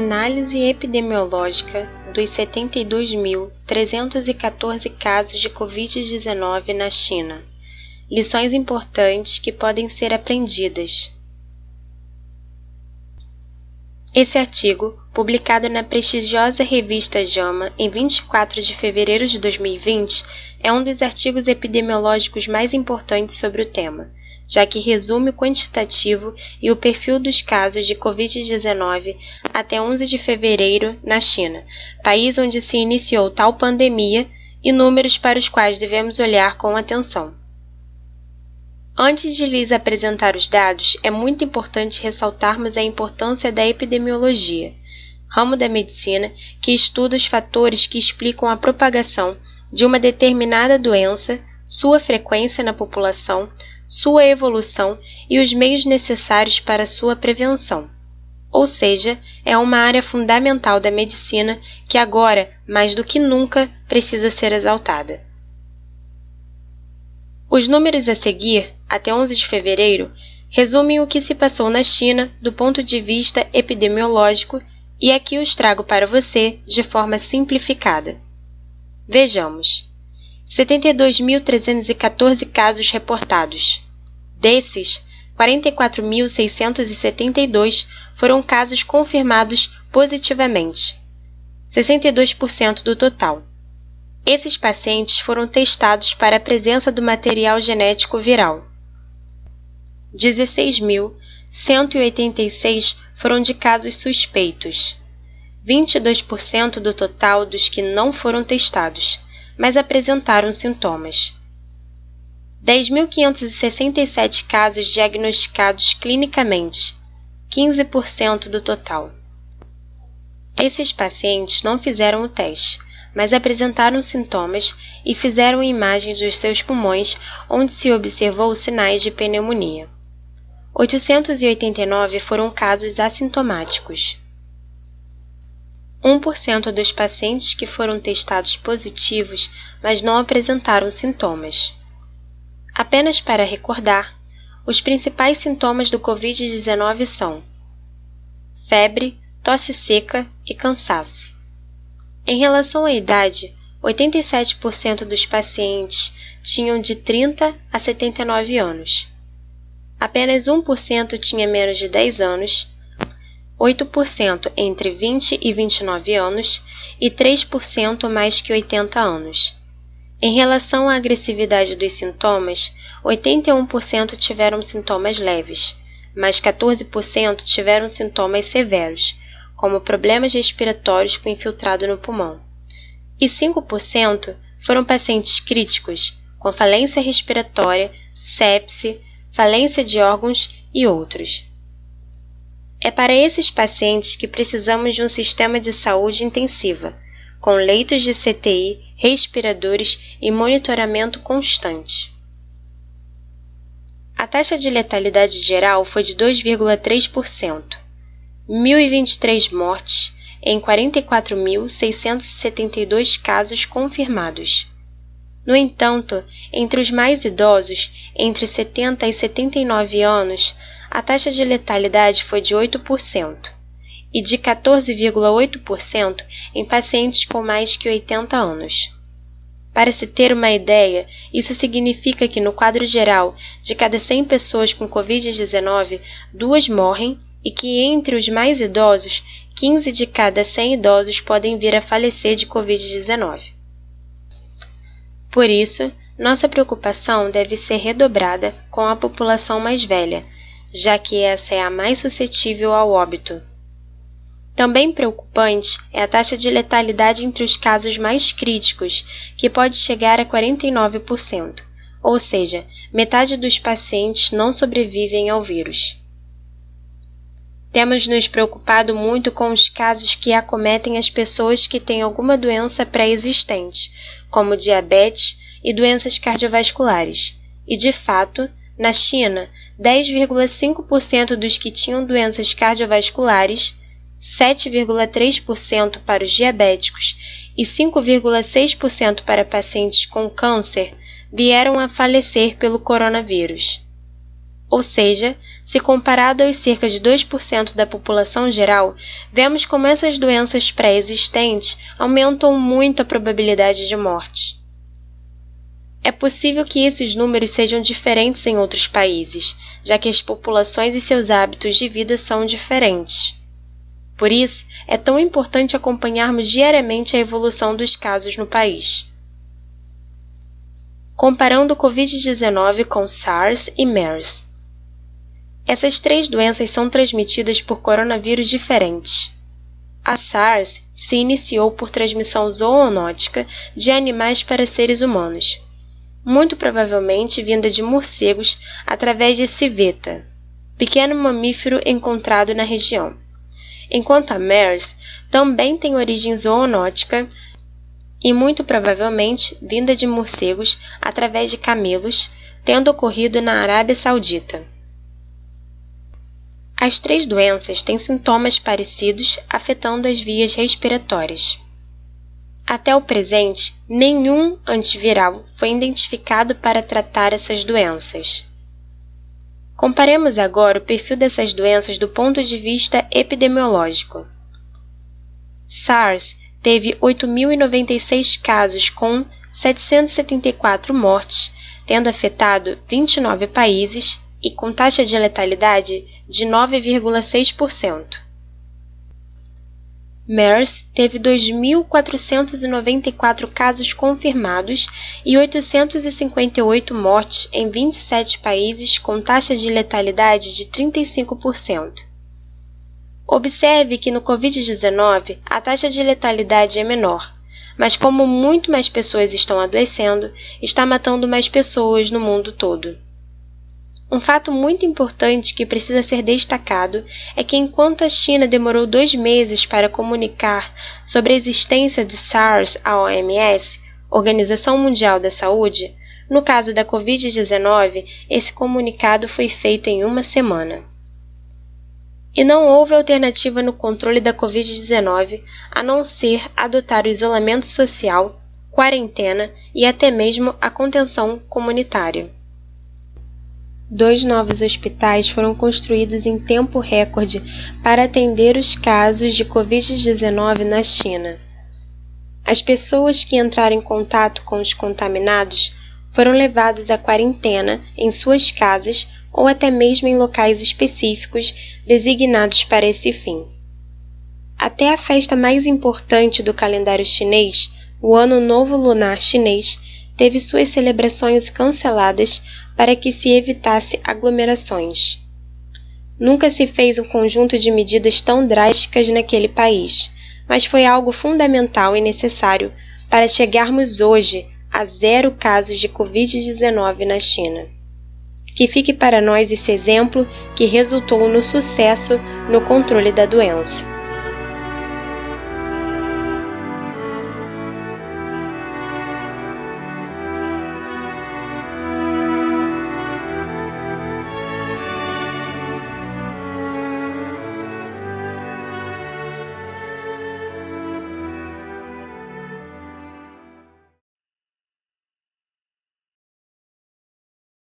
Análise epidemiológica dos 72.314 casos de Covid-19 na China. Lições importantes que podem ser aprendidas. Esse artigo, publicado na prestigiosa revista JAMA em 24 de fevereiro de 2020, é um dos artigos epidemiológicos mais importantes sobre o tema, já que resume o quantitativo e o perfil dos casos de Covid-19 até 11 de fevereiro na China, país onde se iniciou tal pandemia, e números para os quais devemos olhar com atenção. Antes de lhes apresentar os dados, é muito importante ressaltarmos a importância da epidemiologia, ramo da medicina que estuda os fatores que explicam a propagação de uma determinada doença, sua frequência na população, sua evolução e os meios necessários para sua prevenção. Ou seja, é uma área fundamental da medicina que agora, mais do que nunca, precisa ser exaltada. Os números a seguir, até 11 de fevereiro, resumem o que se passou na China do ponto de vista epidemiológico e aqui os trago para você de forma simplificada. Vejamos. 72.314 casos reportados. Desses, 44.672 foram casos confirmados positivamente, 62% do total. Esses pacientes foram testados para a presença do material genético viral. 16.186 foram de casos suspeitos, 22% do total dos que não foram testados, mas apresentaram sintomas. 10.567 casos diagnosticados clinicamente, 15% do total. Esses pacientes não fizeram o teste, mas apresentaram sintomas e fizeram imagens dos seus pulmões, onde se observou sinais de pneumonia. 889 foram casos assintomáticos. 1% dos pacientes que foram testados positivos, mas não apresentaram sintomas. Apenas para recordar, os principais sintomas do Covid-19 são febre, tosse seca e cansaço. Em relação à idade, 87% dos pacientes tinham de 30 a 79 anos. Apenas 1% tinha menos de 10 anos, 8% entre 20 e 29 anos e 3% mais que 80 anos. Em relação à agressividade dos sintomas, 81% tiveram sintomas leves, mas 14% tiveram sintomas severos, como problemas respiratórios com infiltrado no pulmão. E 5% foram pacientes críticos, com falência respiratória, sepse, falência de órgãos e outros. É para esses pacientes que precisamos de um sistema de saúde intensiva, com leitos de CTI, respiradores e monitoramento constante. A taxa de letalidade geral foi de 2,3%. 1.023 mortes em 44.672 casos confirmados. No entanto, entre os mais idosos, entre 70 e 79 anos, a taxa de letalidade foi de 8% e de 14,8% em pacientes com mais que 80 anos. Para se ter uma ideia, isso significa que no quadro geral, de cada 100 pessoas com Covid-19, duas morrem e que entre os mais idosos, 15 de cada 100 idosos podem vir a falecer de Covid-19. Por isso, nossa preocupação deve ser redobrada com a população mais velha, já que essa é a mais suscetível ao óbito. Também preocupante é a taxa de letalidade entre os casos mais críticos, que pode chegar a 49%, ou seja, metade dos pacientes não sobrevivem ao vírus. Temos nos preocupado muito com os casos que acometem as pessoas que têm alguma doença pré-existente, como diabetes e doenças cardiovasculares. E, de fato, na China, 10,5% dos que tinham doenças cardiovasculares, 7,3% para os diabéticos e 5,6% para pacientes com câncer vieram a falecer pelo coronavírus. Ou seja, se comparado aos cerca de 2% da população geral, vemos como essas doenças pré-existentes aumentam muito a probabilidade de morte. É possível que esses números sejam diferentes em outros países, já que as populações e seus hábitos de vida são diferentes. Por isso, é tão importante acompanharmos diariamente a evolução dos casos no país. Comparando o Covid-19 com SARS e MERS. Essas três doenças são transmitidas por coronavírus diferentes. A SARS se iniciou por transmissão zoonótica de animais para seres humanos, muito provavelmente vinda de morcegos através de civeta, pequeno mamífero encontrado na região. Enquanto a MERS também tem origem zoonótica e muito provavelmente vinda de morcegos através de camelos, tendo ocorrido na Arábia Saudita. As três doenças têm sintomas parecidos afetando as vias respiratórias. Até o presente, nenhum antiviral foi identificado para tratar essas doenças. Comparemos agora o perfil dessas doenças do ponto de vista epidemiológico. SARS teve 8.096 casos com 774 mortes, tendo afetado 29 países e com taxa de letalidade de 9,6%. MERS teve 2.494 casos confirmados e 858 mortes em 27 países com taxa de letalidade de 35%. Observe que no Covid-19 a taxa de letalidade é menor, mas como muito mais pessoas estão adoecendo, está matando mais pessoas no mundo todo. Um fato muito importante que precisa ser destacado é que, enquanto a China demorou dois meses para comunicar sobre a existência do SARS à OMS, Organização Mundial da Saúde, no caso da Covid-19, esse comunicado foi feito em uma semana. E não houve alternativa no controle da Covid-19 a não ser adotar o isolamento social, quarentena e até mesmo a contenção comunitária. Dois novos hospitais foram construídos em tempo recorde para atender os casos de Covid-19 na China. As pessoas que entraram em contato com os contaminados foram levadas à quarentena em suas casas ou até mesmo em locais específicos designados para esse fim. Até a festa mais importante do calendário chinês, o Ano Novo Lunar Chinês, teve suas celebrações canceladas para que se evitasse aglomerações. Nunca se fez um conjunto de medidas tão drásticas naquele país, mas foi algo fundamental e necessário para chegarmos hoje a zero casos de Covid-19 na China. Que fique para nós esse exemplo que resultou no sucesso no controle da doença.